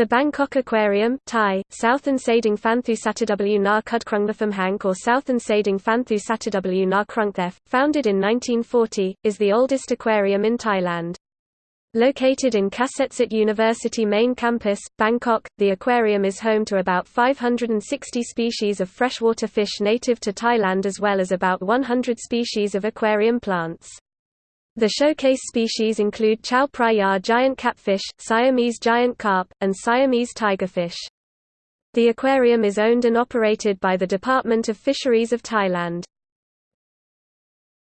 The Bangkok Aquarium Thai, Southern Sading Phanthu Sataw Na Kudkrungtham Hank or Southern Sading Phanthu Sataw Na Krungthef, founded in 1940, is the oldest aquarium in Thailand. Located in Kasetsart University main campus, Bangkok, the aquarium is home to about 560 species of freshwater fish native to Thailand as well as about 100 species of aquarium plants. The showcase species include Chao Phraya giant catfish, Siamese giant carp, and Siamese tigerfish. The aquarium is owned and operated by the Department of Fisheries of Thailand.